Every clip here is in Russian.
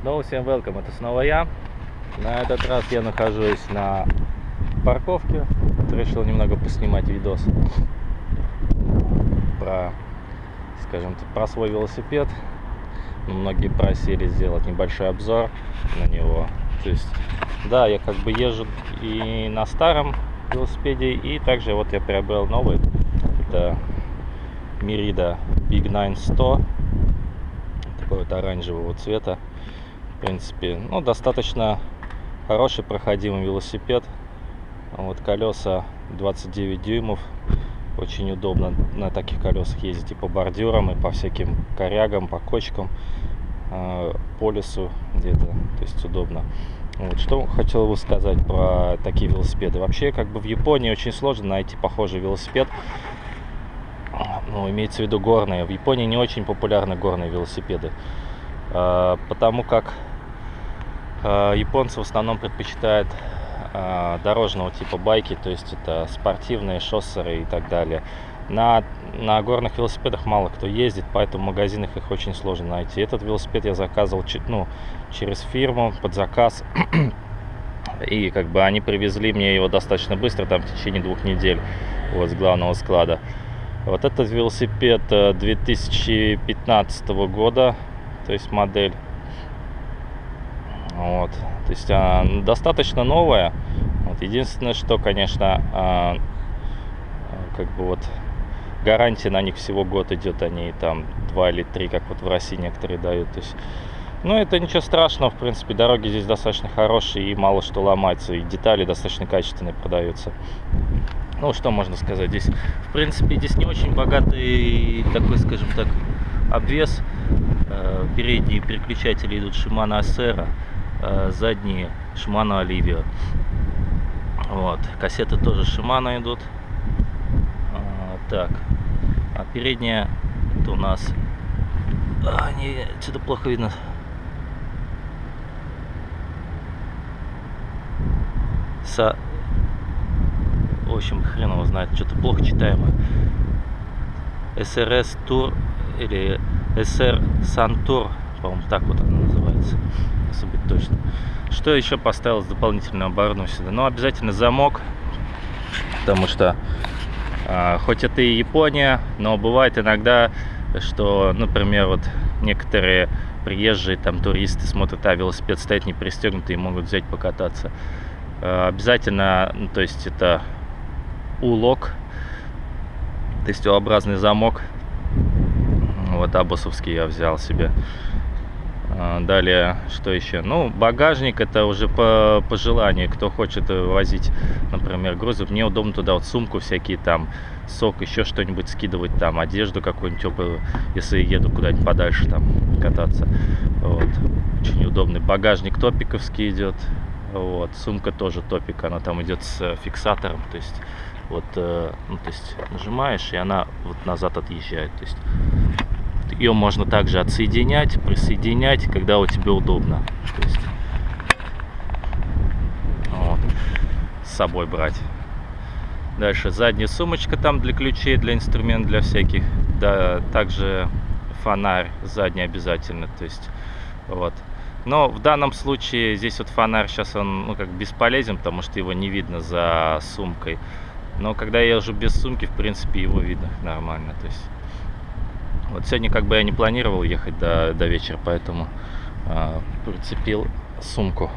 Снова всем welcome, это снова я. На этот раз я нахожусь на парковке. Решил немного поснимать видос про, скажем так, про свой велосипед. Многие просили сделать небольшой обзор на него. То есть, да, я как бы езжу и на старом велосипеде, и также вот я приобрел новый. Это Merida Big 9100 такой вот оранжевого цвета принципе ну достаточно хороший проходимый велосипед. Вот колеса 29 дюймов. Очень удобно на таких колесах ездить и по бордюрам и по всяким корягам по кочкам э, по лесу где-то то есть удобно. Вот, что хотел бы сказать про такие велосипеды. Вообще как бы в японии очень сложно найти похожий велосипед. Ну, имеется в виду горные. В Японии не очень популярны горные велосипеды, а, потому как японцы в основном предпочитают а, дорожного типа байки, то есть это спортивные шоссеры и так далее. На, на горных велосипедах мало кто ездит, поэтому в магазинах их очень сложно найти. Этот велосипед я заказывал ну, через фирму под заказ. И как бы они привезли мне его достаточно быстро, там в течение двух недель вот, с главного склада. Вот этот велосипед 2015 э, года, то есть модель. Вот, то есть а, достаточно новая. Вот, единственное, что, конечно, а, как бы вот гарантия на них всего год идет, они там два или три, как вот в России некоторые дают. То есть, ну, это ничего страшного, в принципе, дороги здесь достаточно хорошие и мало что ломается, и детали достаточно качественные продаются. Ну что можно сказать здесь? В принципе здесь не очень богатый такой скажем так обвес. Э, передние переключатели идут Shimano Acera э, задние Shimano Olivia вот. Кассеты тоже Shimano идут. А, так. А передняя это у нас а, не что-то плохо видно. Са в общем, хрен его знает, что-то плохо читаемо. SRS Tour или SR Santur, по-моему, так вот она называется, если быть точно. Что еще поставил с дополнительного оборудования сюда? Ну, обязательно замок, потому что э, хоть это и Япония, но бывает иногда, что, например, вот некоторые приезжие там туристы смотрят, а велосипед стоит не пристегнутый и могут взять покататься. Э, обязательно, ну, то есть это улок, тестеобразный замок. Вот абусовский я взял себе. А, далее, что еще? Ну, багажник это уже по, по желанию. Кто хочет возить, например, грузы. Мне удобно туда вот сумку всякие там, сок, еще что-нибудь скидывать там, одежду какую-нибудь теплую, если еду куда-нибудь подальше там кататься. Вот. Очень удобный. Багажник топиковский идет. Вот. Сумка тоже топик, она там идет с фиксатором. То есть вот, э, ну, то есть нажимаешь, и она вот назад отъезжает. То есть ее можно также отсоединять, присоединять, когда у тебя удобно. То есть, вот, с собой брать. Дальше задняя сумочка там для ключей, для инструментов, для всяких. Да, также фонарь задний обязательно. То есть, вот. Но в данном случае здесь вот фонарь сейчас он ну, как бесполезен, потому что его не видно за сумкой. Но когда я езжу без сумки, в принципе, его видно нормально. То есть, вот сегодня как бы я не планировал ехать до, до вечера, поэтому э, прицепил сумку.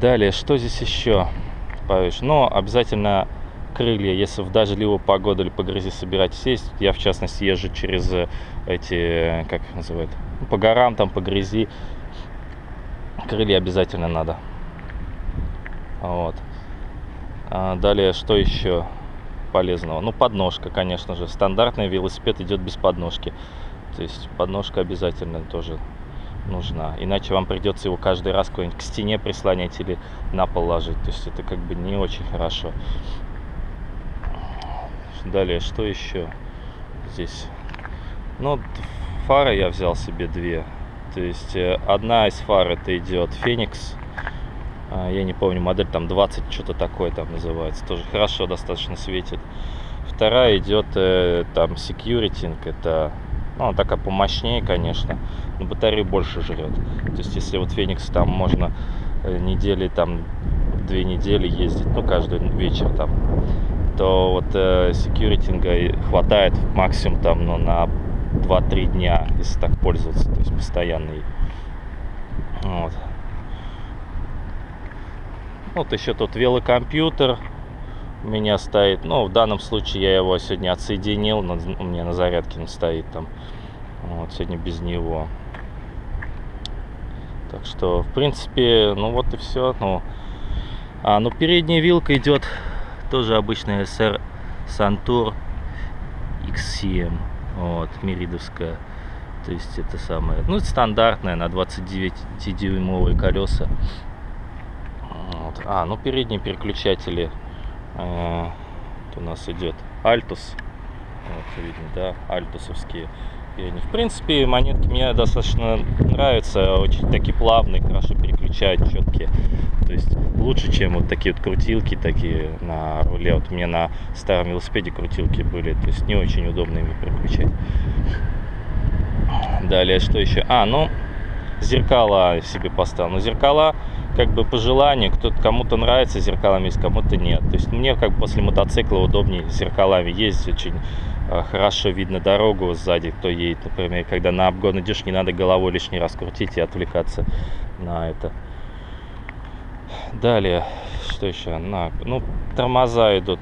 Далее, что здесь еще? Повыше? Ну, обязательно крылья, если в дождливую погоду или по грязи собирать сесть. Я, в частности, езжу через эти, как их называют, ну, по горам, там, по грязи. Крылья обязательно надо. Вот. А, далее, что еще полезного? Ну, подножка, конечно же. Стандартный велосипед идет без подножки. То есть подножка обязательно тоже нужна. Иначе вам придется его каждый раз к стене прислонять или на пол ложить. То есть это как бы не очень хорошо. Далее, что еще здесь? Ну, фары я взял себе две. То есть э, одна из фар это идет Феникс я не помню, модель там 20, что-то такое там называется, тоже хорошо достаточно светит. Вторая идет э, там Security, это Ну, она такая помощнее, конечно, но батарею больше жрет. То есть, если вот Феникс там можно э, недели, там, две недели ездить, ну, каждый вечер там, то вот э, секьюритинга хватает максимум там, ну, на 2-3 дня, если так пользоваться, то есть постоянный. Вот. Вот еще тут велокомпьютер у меня стоит. Ну, в данном случае я его сегодня отсоединил. У меня на зарядке он стоит там. Вот, сегодня без него. Так что, в принципе, ну вот и все. Ну, а, ну передняя вилка идет тоже обычная SR Santur XCM. Вот, миридовская. То есть это самое, ну, стандартная на 29-дюймовые колеса. Вот. А, ну передние переключатели. Э, у нас идет Altus. Вот, видно, да, альтусовские. передние. В принципе, монетки мне достаточно нравятся. Очень такие плавные, хорошо переключают, четкие. То есть лучше, чем вот такие вот крутилки такие на руле. Вот меня на старом велосипеде крутилки были. То есть не очень удобно ими переключать. Далее, что еще? А, ну, зеркала себе поставил. Но зеркала, как бы по желанию, кто-то кому-то нравится зеркалами, кому-то нет. То есть мне, как после мотоцикла, удобнее зеркалами ездить. Очень э, хорошо видно дорогу сзади, кто едет. Например, когда на обгон идешь, не надо головой лишний раз крутить и отвлекаться на это. Далее, что еще? На, ну, тормоза идут.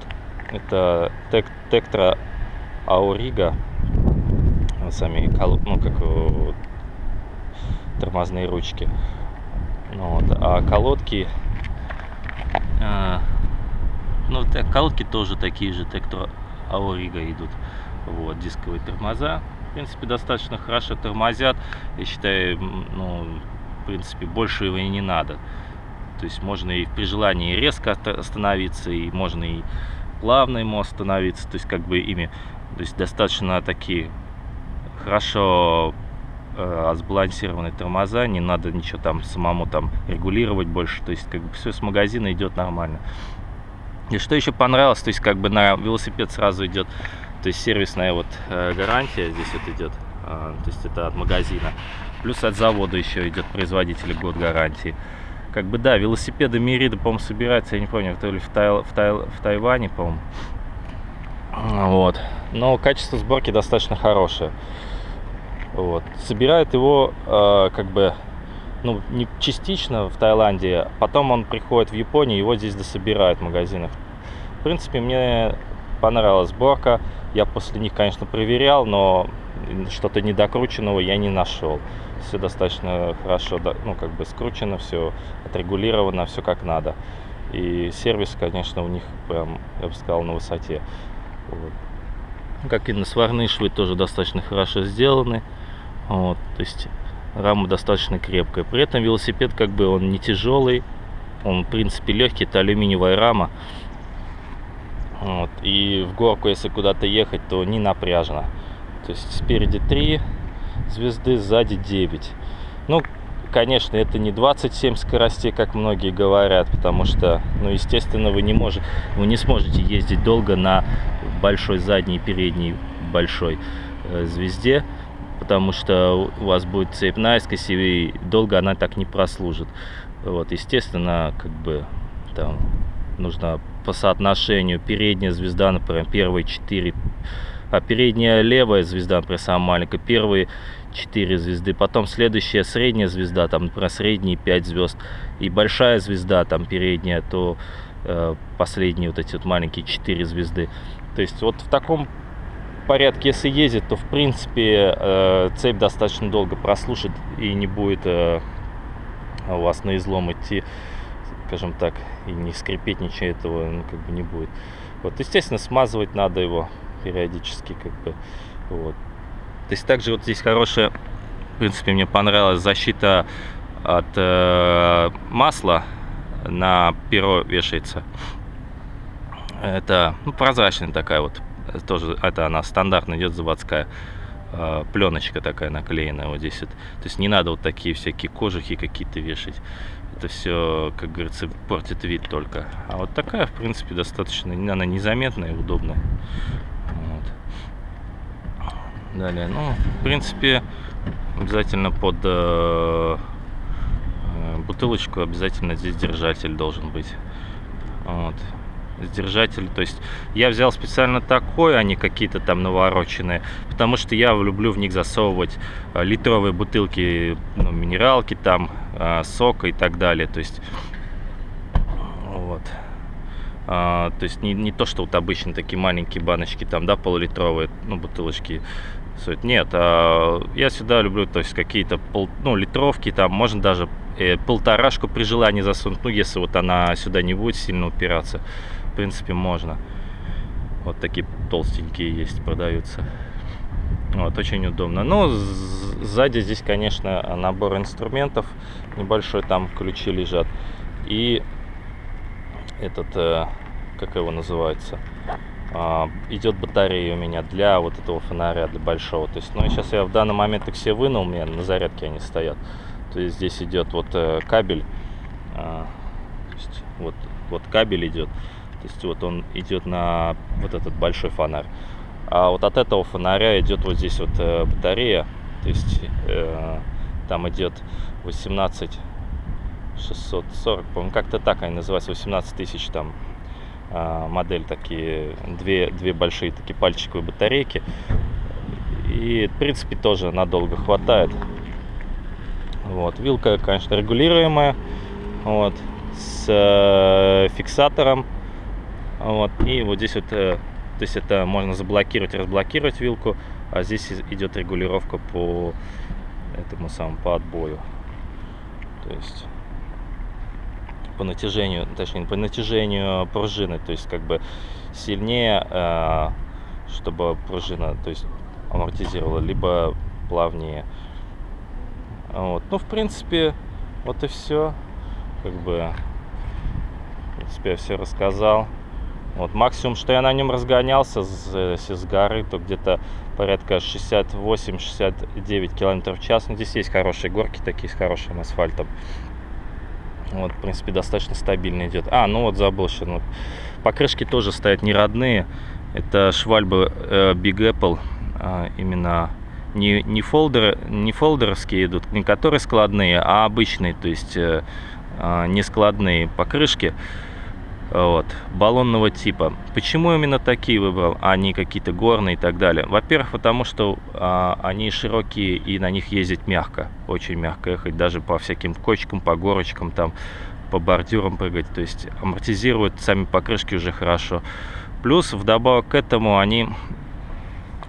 Это тек, Тектра Аурига сами ну как тормозные ручки. Ну, вот. А колодки, а, ну колодки тоже такие же, Тектор Аорига идут. Вот, дисковые тормоза. В принципе, достаточно хорошо тормозят. Я считаю, ну, в принципе, больше его и не надо. То есть можно и при желании резко остановиться, и можно и плавно ему остановиться. То есть как бы ими, то есть достаточно такие хорошо э, сбалансированные тормоза, не надо ничего там самому там регулировать больше, то есть как бы все с магазина идет нормально. И что еще понравилось, то есть как бы на велосипед сразу идет, то есть сервисная вот э, гарантия здесь вот идет, э, то есть это от магазина, плюс от завода еще идет производитель год гарантии. Как бы да, велосипеды Мирида, по-моему, собираются, я не помню, то ли в, Тай, в, Тай, в Тайване, по-моему. Вот. Но качество сборки достаточно хорошее. Вот. Собирает его э, как бы ну, не частично в Таиланде, потом он приходит в Японию, его здесь дособирают в магазинах. В принципе, мне понравилась сборка. Я после них, конечно, проверял, но что-то недокрученного я не нашел. Все достаточно хорошо, ну, как бы скручено, все отрегулировано, все как надо. И сервис, конечно, у них прям, я бы сказал, на высоте. Вот. Как и на сварные швы тоже достаточно хорошо сделаны. Вот, то есть рама достаточно крепкая. При этом велосипед как бы он не тяжелый, он в принципе легкий, это алюминиевая рама. Вот, и в горку, если куда-то ехать, то не напряжно. То есть спереди 3 звезды, сзади 9. Ну, конечно, это не 27 скоростей, как многие говорят, потому что, ну, естественно, вы не можете, вы не сможете ездить долго на большой задней и передней большой э, звезде потому что у вас будет цепь наискось, и долго она так не прослужит. Вот, естественно, как бы там нужно по соотношению передняя звезда, например, первые 4, а передняя левая звезда, например, самая маленькая, первые 4 звезды, потом следующая средняя звезда, там, например, средние 5 звезд, и большая звезда, там, передняя, то э, последние вот эти вот маленькие 4 звезды. То есть вот в таком порядке, если ездит, то в принципе э, цепь достаточно долго прослушает и не будет э, у вас на излом идти, скажем так, и не скрипеть ничего этого ну, как бы не будет. Вот, естественно, смазывать надо его периодически, как бы, вот. То есть также вот здесь хорошая, в принципе, мне понравилась защита от э, масла на перо вешается. Это ну, прозрачная такая вот тоже это она стандартно идет заводская э, пленочка такая наклеенная вот здесь вот. то есть не надо вот такие всякие кожухи какие-то вешать это все как говорится портит вид только а вот такая в принципе достаточно она незаметная и удобная вот. Далее, ну, в принципе, обязательно под э, э, бутылочку обязательно здесь держатель должен быть. Вот. Держатель, то есть я взял специально такой, а не какие-то там навороченные, потому что я люблю в них засовывать э, литровые бутылки, ну, минералки там, э, сока и так далее, то есть вот. А, то есть не, не то, что вот обычно такие маленькие баночки, там, да, полулитровые, ну, бутылочки. Нет, а, я сюда люблю, то есть какие-то пол, ну, литровки, там, можно даже э, полторашку при желании засунуть, ну, если вот она сюда не будет сильно упираться, в принципе, можно. Вот такие толстенькие есть, продаются. Вот, очень удобно. Ну, сзади здесь, конечно, набор инструментов небольшой, там ключи лежат. И этот, э, как его называется, а, идет батарея у меня для вот этого фонаря, для большого. То есть, ну, сейчас я в данный момент их все вынул, у меня на зарядке они стоят. То есть здесь идет вот э, кабель, а, вот, вот кабель идет, то есть вот он идет на вот этот большой фонарь. А вот от этого фонаря идет вот здесь вот э, батарея, то есть э, там идет 18 640, по-моему, как-то так они называются, 18 тысяч там а, модель такие, две, две большие такие пальчиковые батарейки. И, в принципе, тоже надолго хватает. Вот, вилка, конечно, регулируемая, вот, с э, фиксатором, вот, и вот здесь вот, э, то есть это можно заблокировать, разблокировать вилку, а здесь идет регулировка по этому самому, по отбою, то есть по натяжению, точнее по натяжению пружины, то есть как бы сильнее, э, чтобы пружина, то есть амортизировала, либо плавнее. Вот. Ну, в принципе, вот и все. Как бы, в принципе, я все рассказал. Вот максимум, что я на нем разгонялся с, с горы, то где-то порядка 68-69 км в час. Ну, здесь есть хорошие горки такие с хорошим асфальтом. Вот, в принципе, достаточно стабильно идет. А, ну вот забыл еще. Ну, покрышки тоже стоят не родные. Это швальбы э, Big Apple. Э, именно не, не, фолдеры, не фолдеровские идут, не которые складные, а обычные, то есть э, э, не складные покрышки вот, баллонного типа. Почему именно такие выбрал, а не какие-то горные и так далее? Во-первых, потому что а, они широкие и на них ездить мягко, очень мягко ехать, даже по всяким кочкам, по горочкам, там, по бордюрам прыгать, то есть амортизируют сами покрышки уже хорошо. Плюс, вдобавок к этому, они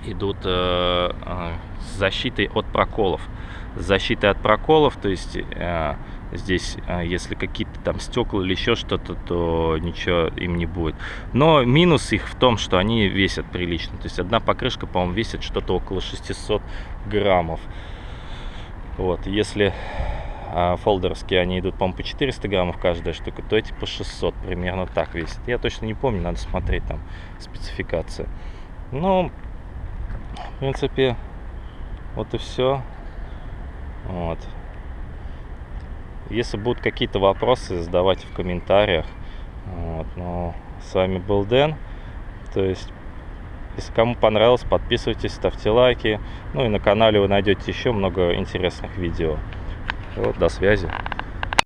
идут э, э, с защитой от проколов. С защитой от проколов, то есть... Э, здесь, а, если какие-то там стекла или еще что-то, то ничего им не будет. Но минус их в том, что они весят прилично. То есть одна покрышка, по-моему, весит что-то около 600 граммов. Вот, если а, фолдерские, они идут, по-моему, по 400 граммов каждая штука, то эти по 600 примерно так весят. Я точно не помню, надо смотреть там спецификации. Ну, в принципе, вот и все. Вот. Если будут какие-то вопросы, задавайте в комментариях. Вот, ну, с вами был Дэн. То есть, если кому понравилось, подписывайтесь, ставьте лайки. Ну и на канале вы найдете еще много интересных видео. Вот, до связи.